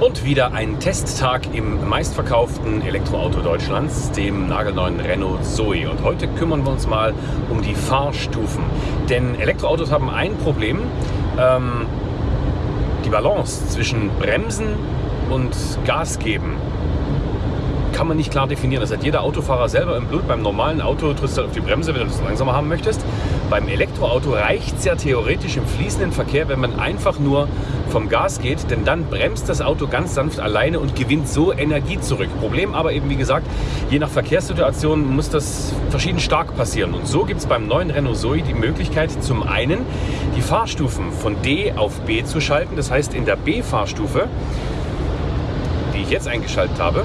Und wieder ein Testtag im meistverkauften Elektroauto Deutschlands, dem nagelneuen Renault Zoe. Und heute kümmern wir uns mal um die Fahrstufen. Denn Elektroautos haben ein Problem, ähm, die Balance zwischen Bremsen und Gas geben kann man nicht klar definieren. Das hat jeder Autofahrer selber im Blut. Beim normalen Auto trittst du halt auf die Bremse, wenn du das langsamer haben möchtest. Beim Elektroauto reicht es ja theoretisch im fließenden Verkehr, wenn man einfach nur vom Gas geht, denn dann bremst das Auto ganz sanft alleine und gewinnt so Energie zurück. Problem aber eben, wie gesagt, je nach Verkehrssituation muss das verschieden stark passieren. Und so gibt es beim neuen Renault Zoe die Möglichkeit, zum einen die Fahrstufen von D auf B zu schalten. Das heißt, in der B-Fahrstufe, die ich jetzt eingeschaltet habe,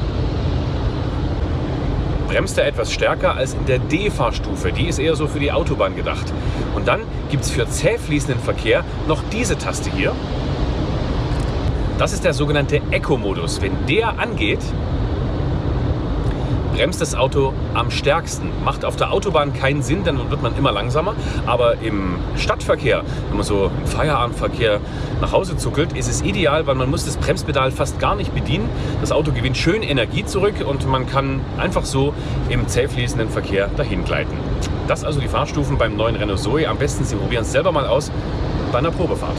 bremst er etwas stärker als in der D-Fahrstufe. Die ist eher so für die Autobahn gedacht. Und dann gibt es für zäh fließenden Verkehr noch diese Taste hier. Das ist der sogenannte Eco-Modus. Wenn der angeht, bremst das Auto am stärksten. Macht auf der Autobahn keinen Sinn, dann wird man immer langsamer. Aber im Stadtverkehr, wenn man so im Feierabendverkehr nach Hause zuckelt, ist es ideal, weil man muss das Bremspedal fast gar nicht bedienen. Das Auto gewinnt schön Energie zurück und man kann einfach so im zäh fließenden Verkehr dahin gleiten. Das also die Fahrstufen beim neuen Renault Zoe. Am besten Sie probieren es selber mal aus bei einer Probefahrt.